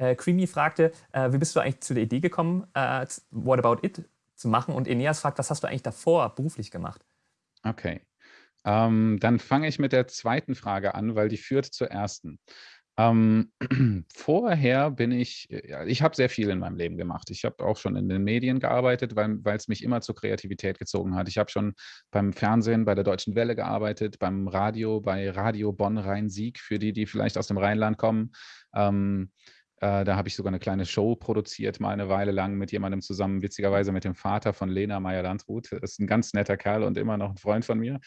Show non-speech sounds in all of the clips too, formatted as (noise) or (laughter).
Äh, Creamy fragte, äh, wie bist du eigentlich zu der Idee gekommen, äh, What About It zu machen? Und Eneas fragt, was hast du eigentlich davor beruflich gemacht? Okay. Ähm, dann fange ich mit der zweiten Frage an, weil die führt zur ersten. Ähm, (clears throat) vorher bin ich, ja, ich habe sehr viel in meinem Leben gemacht. Ich habe auch schon in den Medien gearbeitet, weil es mich immer zur Kreativität gezogen hat. Ich habe schon beim Fernsehen, bei der Deutschen Welle gearbeitet, beim Radio, bei Radio Bonn-Rhein-Sieg, für die, die vielleicht aus dem Rheinland kommen. Ähm, äh, da habe ich sogar eine kleine Show produziert, mal eine Weile lang mit jemandem zusammen, witzigerweise mit dem Vater von Lena Meyer-Landrut. Ist ein ganz netter Kerl und immer noch ein Freund von mir.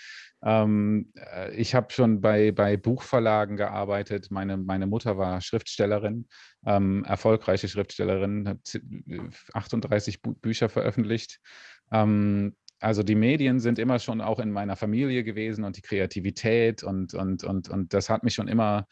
Ähm, äh, ich habe schon bei, bei Buchverlagen gearbeitet. Meine, meine Mutter war Schriftstellerin, ähm, erfolgreiche Schriftstellerin, hat 38 Bü Bücher veröffentlicht. Ähm, also die Medien sind immer schon auch in meiner Familie gewesen und die Kreativität und, und, und, und das hat mich schon immer,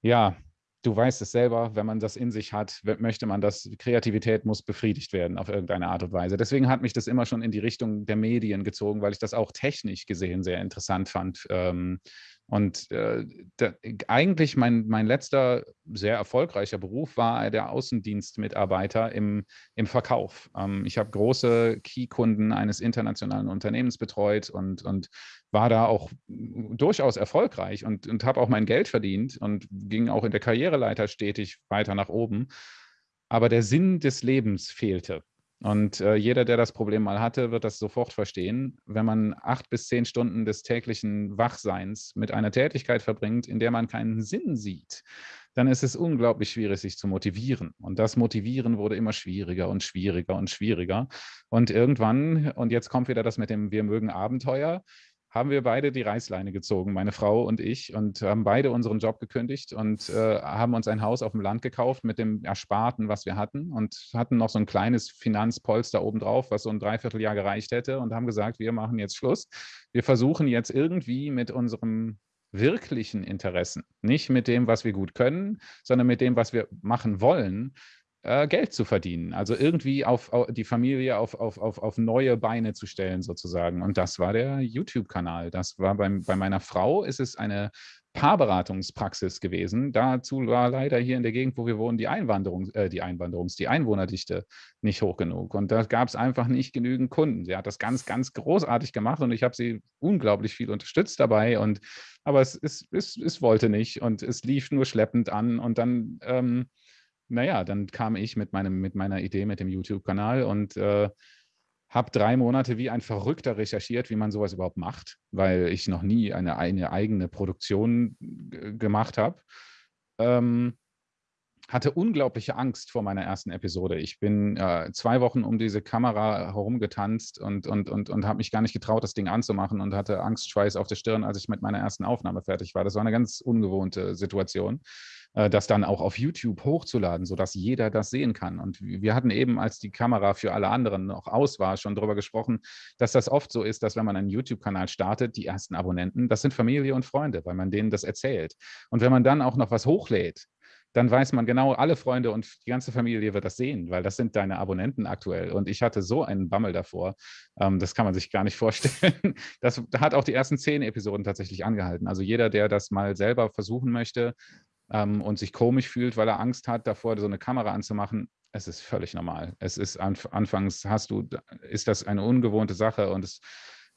ja, du weißt es selber, wenn man das in sich hat, möchte man das, Kreativität muss befriedigt werden auf irgendeine Art und Weise. Deswegen hat mich das immer schon in die Richtung der Medien gezogen, weil ich das auch technisch gesehen sehr interessant fand. Ähm, und äh, da, eigentlich mein, mein letzter sehr erfolgreicher Beruf war der Außendienstmitarbeiter im, im Verkauf. Ähm, ich habe große Key-Kunden eines internationalen Unternehmens betreut und, und war da auch durchaus erfolgreich und, und habe auch mein Geld verdient und ging auch in der Karriereleiter stetig weiter nach oben. Aber der Sinn des Lebens fehlte. Und äh, jeder, der das Problem mal hatte, wird das sofort verstehen. Wenn man acht bis zehn Stunden des täglichen Wachseins mit einer Tätigkeit verbringt, in der man keinen Sinn sieht, dann ist es unglaublich schwierig, sich zu motivieren. Und das Motivieren wurde immer schwieriger und schwieriger und schwieriger. Und irgendwann, und jetzt kommt wieder das mit dem Wir mögen Abenteuer, haben wir beide die Reißleine gezogen, meine Frau und ich, und haben beide unseren Job gekündigt und äh, haben uns ein Haus auf dem Land gekauft mit dem Ersparten, was wir hatten und hatten noch so ein kleines Finanzpolster obendrauf, was so ein Dreivierteljahr gereicht hätte und haben gesagt, wir machen jetzt Schluss. Wir versuchen jetzt irgendwie mit unserem wirklichen Interessen, nicht mit dem, was wir gut können, sondern mit dem, was wir machen wollen, äh, Geld zu verdienen. Also irgendwie auf, auf die Familie auf, auf, auf, neue Beine zu stellen sozusagen. Und das war der YouTube-Kanal. Das war beim, bei meiner Frau ist es eine Paarberatungspraxis gewesen. Dazu war leider hier in der Gegend, wo wir wohnen, die Einwanderung, äh, die Einwanderungs-, die Einwohnerdichte nicht hoch genug. Und da gab es einfach nicht genügend Kunden. Sie hat das ganz, ganz großartig gemacht und ich habe sie unglaublich viel unterstützt dabei. Und aber es, es, es, es wollte nicht und es lief nur schleppend an. Und dann ähm, naja, dann kam ich mit, meinem, mit meiner Idee mit dem YouTube-Kanal und äh, habe drei Monate wie ein Verrückter recherchiert, wie man sowas überhaupt macht, weil ich noch nie eine, eine eigene Produktion gemacht habe. Ähm, hatte unglaubliche Angst vor meiner ersten Episode. Ich bin äh, zwei Wochen um diese Kamera herumgetanzt und, und, und, und habe mich gar nicht getraut, das Ding anzumachen und hatte Angstschweiß auf der Stirn, als ich mit meiner ersten Aufnahme fertig war. Das war eine ganz ungewohnte Situation. Äh, das dann auch auf YouTube hochzuladen, sodass jeder das sehen kann. Und wir hatten eben, als die Kamera für alle anderen noch aus war, schon darüber gesprochen, dass das oft so ist, dass wenn man einen YouTube-Kanal startet, die ersten Abonnenten, das sind Familie und Freunde, weil man denen das erzählt. Und wenn man dann auch noch was hochlädt, dann weiß man genau, alle Freunde und die ganze Familie wird das sehen, weil das sind deine Abonnenten aktuell. Und ich hatte so einen Bammel davor, ähm, das kann man sich gar nicht (laughs) vorstellen. Das hat auch die ersten zehn Episoden tatsächlich angehalten. Also jeder, der das mal selber versuchen möchte, ähm, und sich komisch fühlt, weil er Angst hat, davor so eine Kamera anzumachen, es ist völlig normal. Es ist anfangs hast du, ist das eine ungewohnte Sache und es,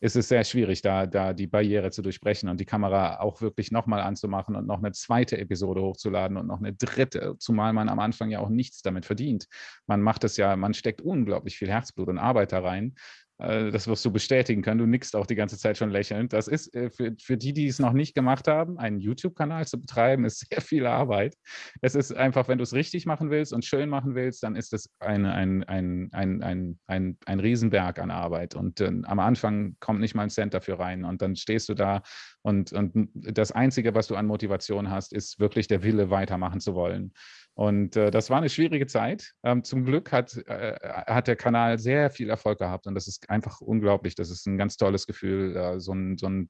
es ist sehr schwierig, da, da die Barriere zu durchbrechen und die Kamera auch wirklich nochmal anzumachen und noch eine zweite Episode hochzuladen und noch eine dritte, zumal man am Anfang ja auch nichts damit verdient. Man macht es ja, man steckt unglaublich viel Herzblut und Arbeit da rein das wirst du bestätigen können. Du nickst auch die ganze Zeit schon lächelnd. Das ist äh, für, für die, die es noch nicht gemacht haben, einen YouTube-Kanal zu betreiben, ist (laughs) sehr viel Arbeit. Es ist einfach, wenn du es richtig machen willst und schön machen willst, dann ist es ein, ein, ein, ein, ein, ein, ein Riesenberg an Arbeit. Und äh, am Anfang kommt nicht mal ein Cent dafür rein. Und dann stehst du da und, und das Einzige, was du an Motivation hast, ist wirklich der Wille, weitermachen zu wollen. Und äh, das war eine schwierige Zeit. Ähm, zum Glück hat, äh, hat der Kanal sehr viel Erfolg gehabt und das ist einfach unglaublich. Das ist ein ganz tolles Gefühl, äh, so ein, so ein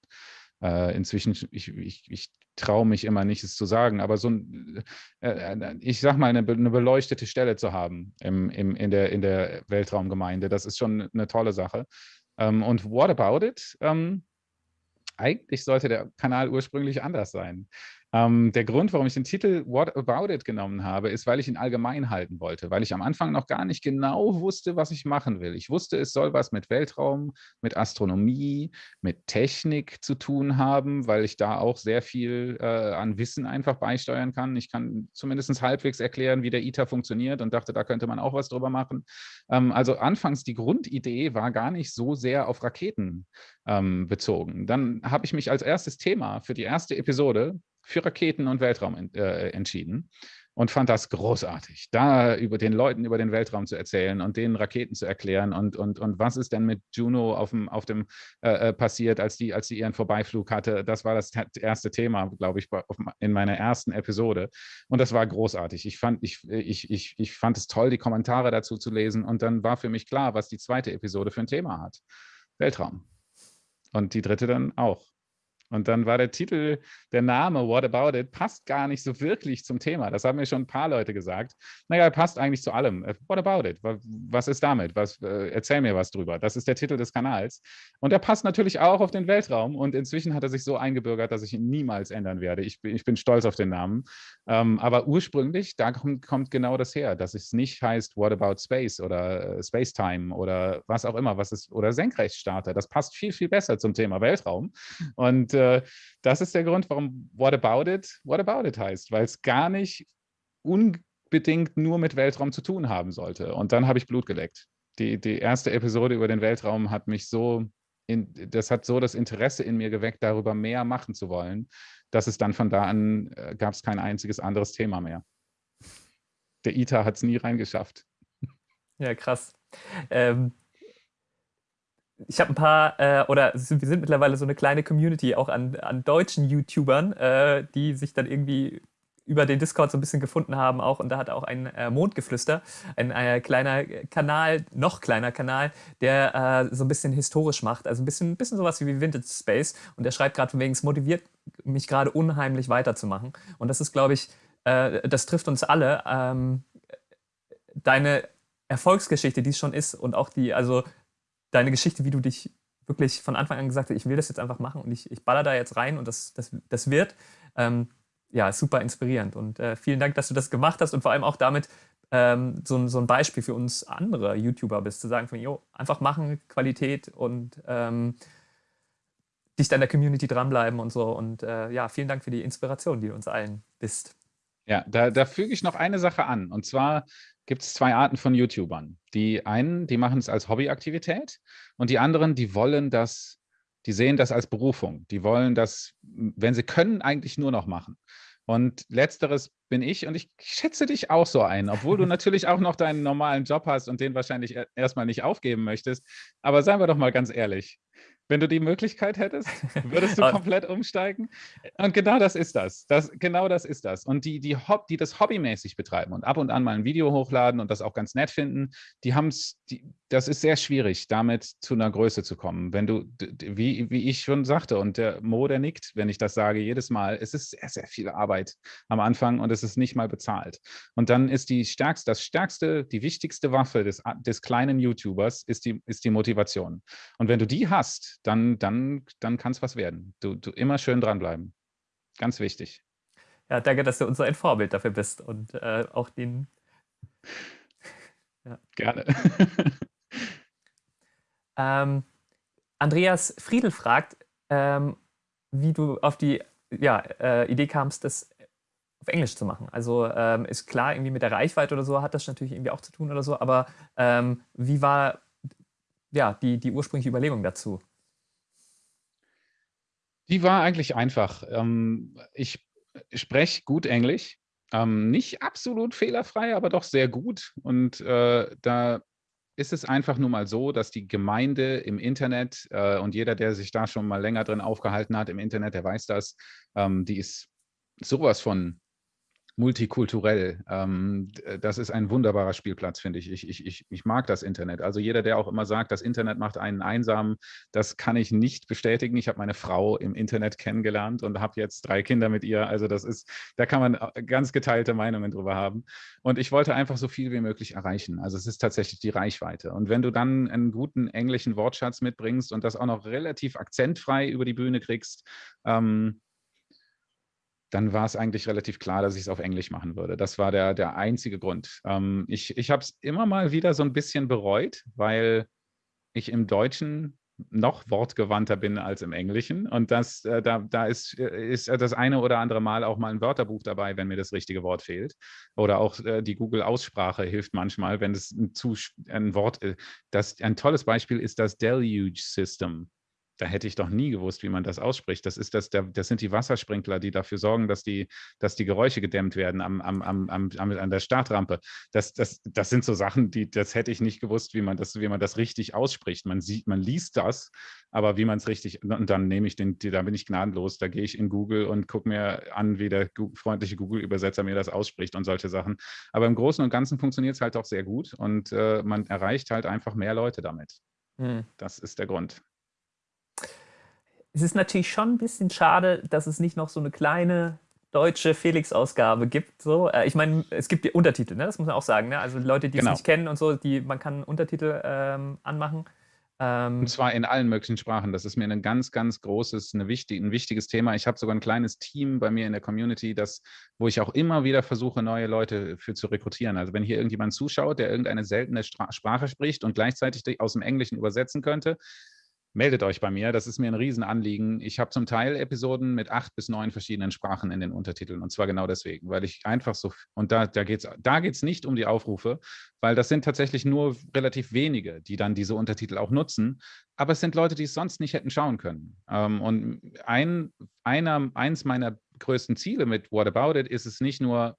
inzwischen, ich, ich, ich traue mich immer nicht, es zu sagen, aber so ein, äh, äh, ich sag mal, eine, eine, beleuchtete Stelle zu haben im, im, in, der, in der Weltraumgemeinde, das ist schon eine tolle Sache. Ähm, und what about it? Ähm, eigentlich sollte der Kanal ursprünglich anders sein. Ähm, der Grund, warum ich den Titel What About It genommen habe, ist, weil ich ihn allgemein halten wollte, weil ich am Anfang noch gar nicht genau wusste, was ich machen will. Ich wusste, es soll was mit Weltraum, mit Astronomie, mit Technik zu tun haben, weil ich da auch sehr viel äh, an Wissen einfach beisteuern kann. Ich kann zumindest halbwegs erklären, wie der ITER funktioniert und dachte, da könnte man auch was drüber machen. Ähm, also anfangs die Grundidee war gar nicht so sehr auf Raketen ähm, bezogen. Dann habe ich mich als erstes Thema für die erste Episode für Raketen und Weltraum äh, entschieden und fand das großartig, da über den Leuten über den Weltraum zu erzählen und denen Raketen zu erklären und, und, und was ist denn mit Juno auf dem, auf dem äh, äh passiert, als die, als die ihren Vorbeiflug hatte. Das war das erste Thema, glaube ich, in meiner ersten Episode. Und das war großartig. Ich fand, ich, ich, ich, ich fand es toll, die Kommentare dazu zu lesen. Und dann war für mich klar, was die zweite Episode für ein Thema hat. Weltraum. Und die dritte dann auch. Und dann war der Titel, der Name What About It, passt gar nicht so wirklich zum Thema. Das haben mir schon ein paar Leute gesagt. Naja, passt eigentlich zu allem. Äh, what About It? Was ist damit? Was, äh, erzähl mir was drüber. Das ist der Titel des Kanals. Und er passt natürlich auch auf den Weltraum. Und inzwischen hat er sich so eingebürgert, dass ich ihn niemals ändern werde. Ich bin, ich bin stolz auf den Namen. Ähm, aber ursprünglich, da kommt, kommt, genau das her, dass es nicht heißt What About Space oder äh, Space Time oder was auch immer, was ist, oder Senkrechtstarter. Das passt viel, viel besser zum Thema Weltraum. Und äh, das ist der Grund, warum What About It What About It heißt, weil es gar nicht unbedingt nur mit Weltraum zu tun haben sollte. Und dann habe ich Blut geleckt. Die, die erste Episode über den Weltraum hat mich so, in, das hat so das Interesse in mir geweckt, darüber mehr machen zu wollen, dass es dann von da an äh, gab es kein einziges anderes Thema mehr. Der ITER hat es nie reingeschafft. Ja, krass. Ähm, ich habe ein paar, äh, oder wir sind mittlerweile so eine kleine Community auch an, an deutschen YouTubern, äh, die sich dann irgendwie über den Discord so ein bisschen gefunden haben auch. Und da hat auch ein äh, Mondgeflüster, ein äh, kleiner Kanal, noch kleiner Kanal, der äh, so ein bisschen historisch macht, also ein bisschen, bisschen sowas wie Vintage Space. Und der schreibt gerade von wegen, es motiviert mich gerade unheimlich weiterzumachen. Und das ist, glaube ich, äh, das trifft uns alle. Ähm, deine Erfolgsgeschichte, die es schon ist und auch die, also deine Geschichte, wie du dich wirklich von Anfang an gesagt hast, ich will das jetzt einfach machen und ich, ich baller da jetzt rein und das, das, das wird, ähm, ja, super inspirierend. Und äh, vielen Dank, dass du das gemacht hast und vor allem auch damit ähm, so, so ein Beispiel für uns andere YouTuber bist, zu sagen von, jo, einfach machen, Qualität und ähm, dicht an der Community dranbleiben und so. Und äh, ja, vielen Dank für die Inspiration, die du uns allen bist. Ja, da, da füge ich noch eine Sache an. Und zwar gibt es zwei Arten von YouTubern. Die einen, die machen es als Hobbyaktivität und die anderen, die wollen das, die sehen das als Berufung. Die wollen das, wenn sie können, eigentlich nur noch machen. Und letzteres bin ich und ich schätze dich auch so ein, obwohl du (laughs) natürlich auch noch deinen normalen Job hast und den wahrscheinlich erstmal nicht aufgeben möchtest. Aber seien wir doch mal ganz ehrlich, wenn du die Möglichkeit hättest, (laughs) würdest du komplett umsteigen? Und genau das ist das. das genau das ist das. Und die, die, Hob die das hobbymäßig betreiben und ab und an mal ein Video hochladen und das auch ganz nett finden, die haben es, das ist sehr schwierig, damit zu einer Größe zu kommen. Wenn du, wie, wie ich schon sagte, und der Mo, der nickt, wenn ich das sage, jedes Mal, es ist sehr, sehr viel Arbeit am Anfang und es ist nicht mal bezahlt. Und dann ist die stärkste, das stärkste, die wichtigste Waffe des, des kleinen YouTubers ist die, ist die Motivation. Und wenn du die hast, dann, dann, dann kann es was werden. Du, du immer schön dranbleiben. Ganz wichtig. Ja, danke, dass du unser ein Vorbild dafür bist und äh, auch den. (laughs) Ja. Gerne. (laughs) ähm, Andreas Friedel fragt, ähm, wie du auf die ja, äh, Idee kamst, das auf Englisch zu machen. Also ähm, ist klar, irgendwie mit der Reichweite oder so hat das natürlich irgendwie auch zu tun oder so, aber ähm, wie war ja, die, die ursprüngliche Überlegung dazu? Die war eigentlich einfach. Ähm, ich spreche gut Englisch, ähm, nicht absolut fehlerfrei, aber doch sehr gut. Und äh, da ist es einfach nur mal so, dass die Gemeinde im Internet äh, und jeder, der sich da schon mal länger drin aufgehalten hat im Internet, der weiß das, ähm, die ist sowas von multikulturell. Ähm, das ist ein wunderbarer Spielplatz, finde ich. Ich, ich, ich. ich mag das Internet. Also jeder, der auch immer sagt, das Internet macht einen einsam, das kann ich nicht bestätigen. Ich habe meine Frau im Internet kennengelernt und habe jetzt drei Kinder mit ihr. Also das ist, da kann man äh, ganz geteilte Meinungen drüber haben. Und ich wollte einfach so viel wie möglich erreichen. Also es ist tatsächlich die Reichweite. Und wenn du dann einen guten englischen Wortschatz mitbringst und das auch noch relativ akzentfrei über die Bühne kriegst, ähm, dann war es eigentlich relativ klar, dass ich es auf Englisch machen würde. Das war der, der einzige Grund. Ähm, ich ich habe es immer mal wieder so ein bisschen bereut, weil ich im Deutschen noch wortgewandter bin als im Englischen. Und das, äh, da, da ist, äh, ist das eine oder andere Mal auch mal ein Wörterbuch dabei, wenn mir das richtige Wort fehlt. Oder auch äh, die Google-Aussprache hilft manchmal, wenn es ein, zu, ein Wort ist. Das, ein tolles Beispiel ist das Deluge System da hätte ich doch nie gewusst, wie man das ausspricht. Das, ist das, das sind die Wassersprinkler, die dafür sorgen, dass die, dass die Geräusche gedämmt werden am, am, am, am, an der Startrampe. Das, das, das sind so Sachen, die, das hätte ich nicht gewusst, wie man das, wie man das richtig ausspricht. Man sieht, man liest das, aber wie man es richtig, und dann nehme ich den, da bin ich gnadenlos, da gehe ich in Google und gucke mir an, wie der freundliche Google-Übersetzer mir das ausspricht und solche Sachen. Aber im Großen und Ganzen funktioniert es halt auch sehr gut und äh, man erreicht halt einfach mehr Leute damit. Hm. Das ist der Grund es ist natürlich schon ein bisschen schade, dass es nicht noch so eine kleine deutsche Felix-Ausgabe gibt. So. Äh, ich meine, es gibt Untertitel, ne? das muss man auch sagen. Ne? Also Leute, die genau. es nicht kennen und so, die, man kann Untertitel ähm, anmachen. Ähm, und zwar in allen möglichen Sprachen. Das ist mir ein ganz, ganz großes, eine wichtig, ein wichtiges Thema. Ich habe sogar ein kleines Team bei mir in der Community, das, wo ich auch immer wieder versuche, neue Leute für zu rekrutieren. Also wenn hier irgendjemand zuschaut, der irgendeine seltene Sprache spricht und gleichzeitig aus dem Englischen übersetzen könnte, meldet euch bei mir. Das ist mir ein Riesenanliegen. Ich habe zum Teil Episoden mit acht bis neun verschiedenen Sprachen in den Untertiteln. Und zwar genau deswegen, weil ich einfach so, und da, da geht es da geht's nicht um die Aufrufe, weil das sind tatsächlich nur relativ wenige, die dann diese Untertitel auch nutzen. Aber es sind Leute, die es sonst nicht hätten schauen können. Ähm, und ein, einer, eins meiner größten Ziele mit What About It ist es nicht nur,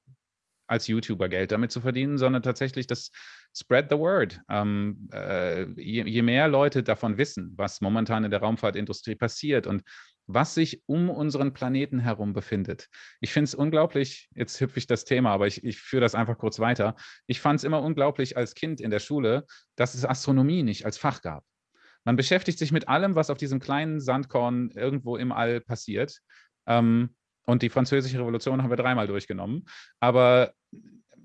als YouTuber Geld damit zu verdienen, sondern tatsächlich das Spread the Word. Ähm, äh, je, je, mehr Leute davon wissen, was momentan in der Raumfahrtindustrie passiert und was sich um unseren Planeten herum befindet. Ich finde es unglaublich, jetzt hüpfe ich das Thema, aber ich, ich führe das einfach kurz weiter. Ich fand es immer unglaublich als Kind in der Schule, dass es Astronomie nicht als Fach gab. Man beschäftigt sich mit allem, was auf diesem kleinen Sandkorn irgendwo im All passiert. Ähm, und die Französische Revolution haben wir dreimal durchgenommen. Aber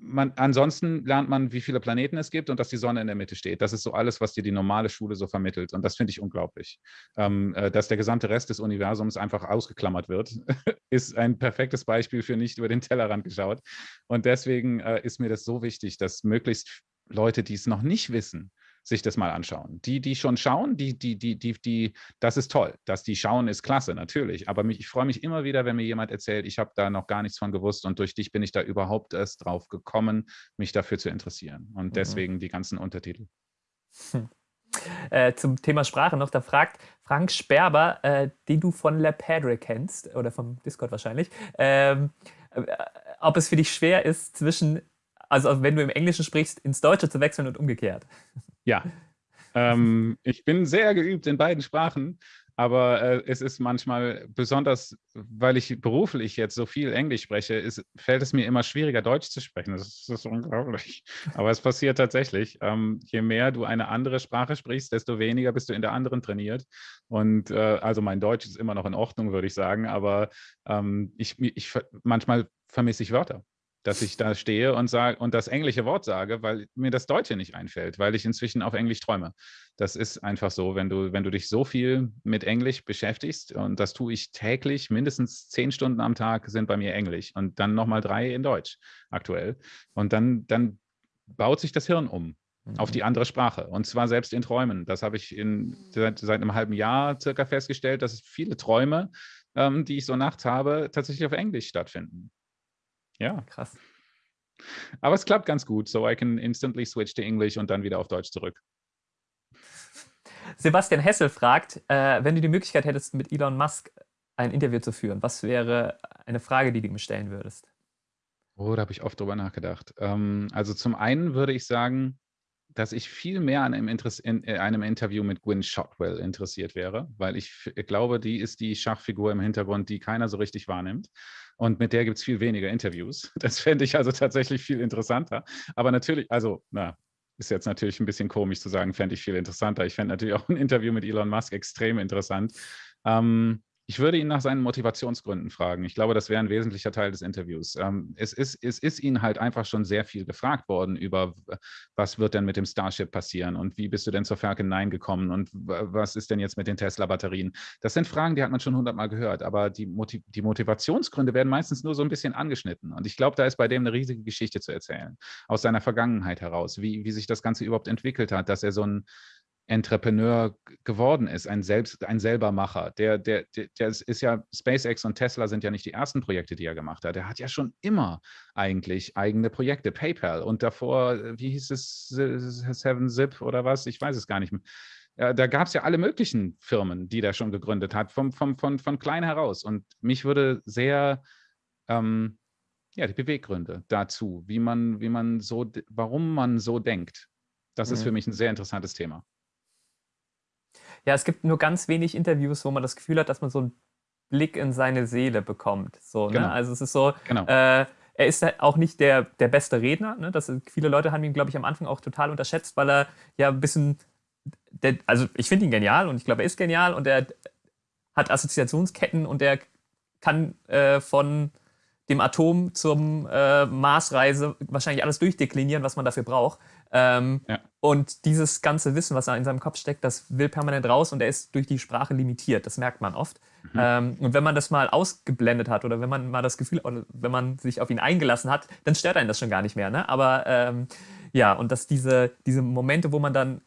man, ansonsten lernt man, wie viele Planeten es gibt und dass die Sonne in der Mitte steht. Das ist so alles, was dir die normale Schule so vermittelt. Und das finde ich unglaublich. Ähm, äh, dass der gesamte Rest des Universums einfach ausgeklammert wird, (laughs) ist ein perfektes Beispiel für nicht über den Tellerrand geschaut. Und deswegen äh, ist mir das so wichtig, dass möglichst Leute, die es noch nicht wissen, sich das mal anschauen. Die, die schon schauen, die, die, die, die, die, das ist toll. Dass die schauen, ist klasse, natürlich. Aber mich, ich freue mich immer wieder, wenn mir jemand erzählt, ich habe da noch gar nichts von gewusst und durch dich bin ich da überhaupt erst drauf gekommen, mich dafür zu interessieren. Und mhm. deswegen die ganzen Untertitel. Hm. Äh, zum Thema Sprache noch, da fragt Frank Sperber, äh, den du von La Padre kennst, oder vom Discord wahrscheinlich, ähm, äh, ob es für dich schwer ist, zwischen also wenn du im Englischen sprichst, ins Deutsche zu wechseln und umgekehrt. Ja. Ähm, ich bin sehr geübt in beiden Sprachen, aber äh, es ist manchmal, besonders weil ich beruflich jetzt so viel Englisch spreche, ist, fällt es mir immer schwieriger, Deutsch zu sprechen. Das ist, das ist unglaublich. Aber es passiert tatsächlich. Ähm, je mehr du eine andere Sprache sprichst, desto weniger bist du in der anderen trainiert. Und äh, also mein Deutsch ist immer noch in Ordnung, würde ich sagen, aber ähm, ich, ich, manchmal vermisse ich Wörter dass ich da stehe und sage und das englische Wort sage, weil mir das Deutsche nicht einfällt, weil ich inzwischen auf Englisch träume. Das ist einfach so, wenn du, wenn du dich so viel mit Englisch beschäftigst, und das tue ich täglich, mindestens zehn Stunden am Tag sind bei mir Englisch und dann nochmal drei in Deutsch aktuell. Und dann, dann baut sich das Hirn um auf mhm. die andere Sprache. Und zwar selbst in Träumen. Das habe ich in, seit, seit einem halben Jahr circa festgestellt, dass viele Träume, ähm, die ich so nachts habe, tatsächlich auf Englisch stattfinden. Ja. Krass. Aber es klappt ganz gut, so I can instantly switch to English und dann wieder auf Deutsch zurück. (laughs) Sebastian Hessel fragt, äh, wenn du die Möglichkeit hättest, mit Elon Musk ein Interview zu führen, was wäre eine Frage, die du ihm stellen würdest? Oh, da habe ich oft drüber nachgedacht. Ähm, also zum einen würde ich sagen, dass ich viel mehr an einem, in, äh, einem Interview mit Gwyn Shotwell interessiert wäre, weil ich glaube, die ist die Schachfigur im Hintergrund, die keiner so richtig wahrnimmt. Und mit der gibt es viel weniger Interviews. (laughs) Das fände ich also tatsächlich viel interessanter. Aber natürlich, also, na, ist jetzt natürlich ein bisschen komisch zu sagen, fände ich viel interessanter. Ich fände natürlich auch ein Interview mit Elon Musk extrem interessant. Ähm, Ich würde ihn nach seinen Motivationsgründen fragen. Ich glaube, das wäre ein wesentlicher Teil des Interviews. Ähm, es, ist, es ist ihn halt einfach schon sehr viel gefragt worden über, was wird denn mit dem Starship passieren und wie bist du denn zur Falcon 9 gekommen und was ist denn jetzt mit den Tesla-Batterien? Das sind Fragen, die hat man schon hundertmal gehört, aber die, Motiv die Motivationsgründe werden meistens nur so ein bisschen angeschnitten. Und ich glaube, da ist bei dem eine riesige Geschichte zu erzählen, aus seiner Vergangenheit heraus, wie, wie sich das Ganze überhaupt entwickelt hat, dass er so ein Entrepreneur geworden ist, ein, Selbst, ein Selbermacher. Der, der, der, der ist ja, SpaceX und Tesla sind ja nicht die ersten Projekte, die er gemacht hat. Er hat ja schon immer eigentlich eigene Projekte. PayPal und davor, wie hieß es, Seven Zip oder was? Ich weiß es gar nicht mehr. Ja, da gab es ja alle möglichen Firmen, die der schon gegründet hat, vom, vom, von, von klein heraus. Und mich würde sehr, ähm, ja, die Beweggründe dazu, wie man, wie man so, warum man so denkt, das mhm. ist für mich ein sehr interessantes Thema. Ja, es gibt nur ganz wenig Interviews, wo man das Gefühl hat, dass man so einen Blick in seine Seele bekommt. So, ne? genau. ne? Also es ist so, genau. äh, er ist auch nicht der, der beste Redner. Ne? Das, viele Leute haben ihn, glaube ich, am Anfang auch total unterschätzt, weil er ja ein bisschen, der, also ich finde ihn genial und ich glaube, er ist genial und er hat Assoziationsketten und er kann äh, von dem Atom zum äh, Marsreise wahrscheinlich alles durchdeklinieren, was man dafür braucht. Ähm, ja. Und dieses ganze Wissen, was da in seinem Kopf steckt, das will permanent raus und er ist durch die Sprache limitiert. Das merkt man oft. Mhm. Ähm, und wenn man das mal ausgeblendet hat oder wenn man mal das Gefühl, oder wenn man sich auf ihn eingelassen hat, dann stört einen das schon gar nicht mehr. Ne? Aber ähm, ja, und dass diese, diese Momente, wo man dann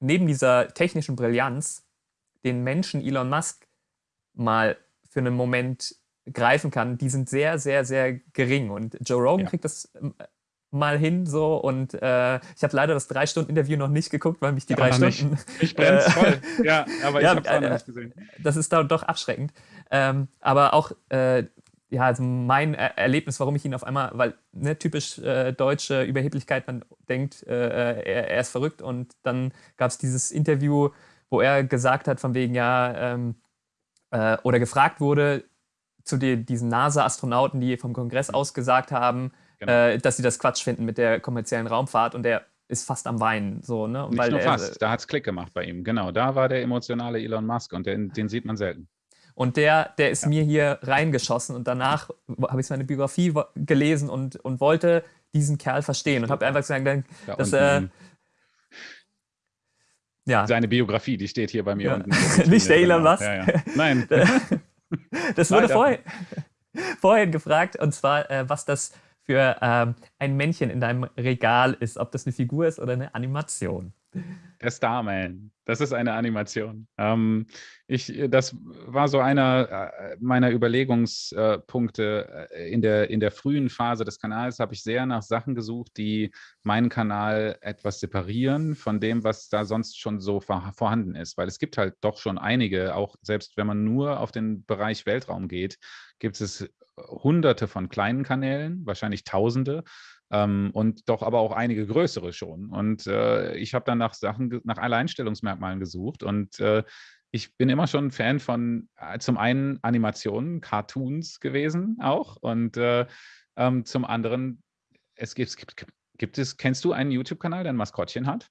neben dieser technischen Brillanz den Menschen Elon Musk mal für einen Moment greifen kann, die sind sehr, sehr, sehr gering. Und Joe Rogan ja. kriegt das ähm, mal hin so und äh, ich habe leider das drei Stunden Interview noch nicht geguckt, weil mich die ja, drei Stunden. (laughs) Nicht. Ich brenne äh, voll. Ja, aber ich (laughs) ja, habe es noch nicht gesehen. Das ist da doch abschreckend. Ähm, aber auch äh, ja, also mein er Erlebnis, warum ich ihn auf einmal, weil ne, typisch äh, deutsche Überheblichkeit, man denkt, äh, er, er, ist verrückt und dann gab es dieses Interview, wo er gesagt hat, von wegen ja, ähm, äh, oder gefragt wurde zu die, diesen NASA-Astronauten, die vom Kongress aus gesagt haben, genau. äh, dass sie das Quatsch finden mit der kommerziellen Raumfahrt und der ist fast am Weinen. So, ne? Nicht Weil nur fast, da hat es Klick gemacht bei ihm. Genau, da war der emotionale Elon Musk und den, den sieht man selten. Und der, der ist ja. mir hier reingeschossen und danach habe ich seine Biografie gelesen und, und wollte diesen Kerl verstehen und habe einfach gesagt, dass er. Äh, ja. Seine Biografie, die steht hier bei mir ja. unten. (laughs) Nicht der Elon Musk. Nein. (laughs) (laughs) (laughs) das wurde vorhin, vorhin gefragt, und zwar, äh, was das für ähm, ein Männchen in deinem Regal ist, ob das eine Figur ist oder eine Animation. Der Starman, das ist eine Animation. Ähm, ich, das war so einer äh, meiner Überlegungspunkte äh, in der, in der frühen Phase des Kanals, habe ich sehr nach Sachen gesucht, die meinen Kanal etwas separieren von dem, was da sonst schon so vorhanden ist. Weil es gibt halt doch schon einige, auch selbst wenn man nur auf den Bereich Weltraum geht, gibt es hunderte von kleinen Kanälen, wahrscheinlich tausende, ähm, und doch aber auch einige größere schon. Und äh, ich habe dann nach Sachen, nach Alleinstellungsmerkmalen gesucht und äh, ich bin immer schon Fan von äh, zum einen Animationen, Cartoons gewesen auch und äh, ähm, zum anderen, es gibt, gibt, gibt es, kennst du einen YouTube-Kanal, der ein Maskottchen hat?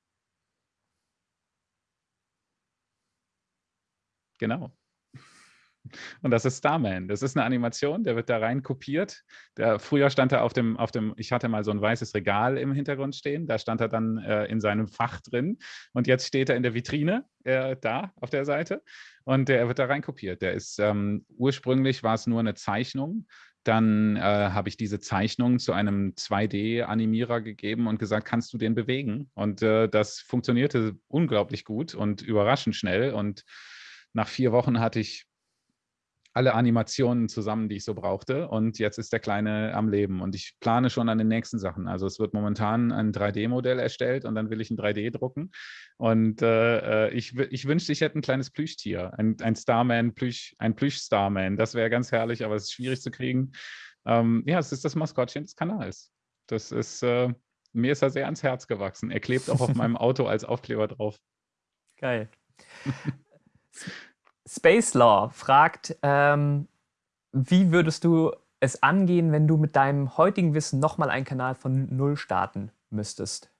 Genau. Und das ist Starman. Das ist eine Animation, der wird da rein kopiert. Der, früher stand er auf dem, auf dem, ich hatte mal so ein weißes Regal im Hintergrund stehen, da stand er dann äh, in seinem Fach drin und jetzt steht er in der Vitrine äh, da auf der Seite und der wird da rein kopiert. Der ist, ähm, ursprünglich war es nur eine Zeichnung, dann äh, habe ich diese Zeichnung zu einem 2D-Animierer gegeben und gesagt, kannst du den bewegen? Und äh, das funktionierte unglaublich gut und überraschend schnell und nach vier Wochen hatte ich alle Animationen zusammen, die ich so brauchte. Und jetzt ist der Kleine am Leben. Und ich plane schon an den nächsten Sachen. Also es wird momentan ein 3D-Modell erstellt und dann will ich ein 3D drucken. Und äh, äh, ich, ich wünschte, ich hätte ein kleines Plüschtier, ein, ein Starman, Plüsch, ein Plüsch-Starman. Das wäre ganz herrlich, aber es ist schwierig zu kriegen. Ähm, ja, es ist das Maskottchen des Kanals. Das ist, äh, mir ist er sehr ans Herz gewachsen. Er klebt auch auf meinem (laughs) Auto als Aufkleber drauf. Geil. (laughs) Space Law fragt, ähm, wie würdest du es angehen, wenn du mit deinem heutigen Wissen nochmal einen Kanal von Null starten müsstest?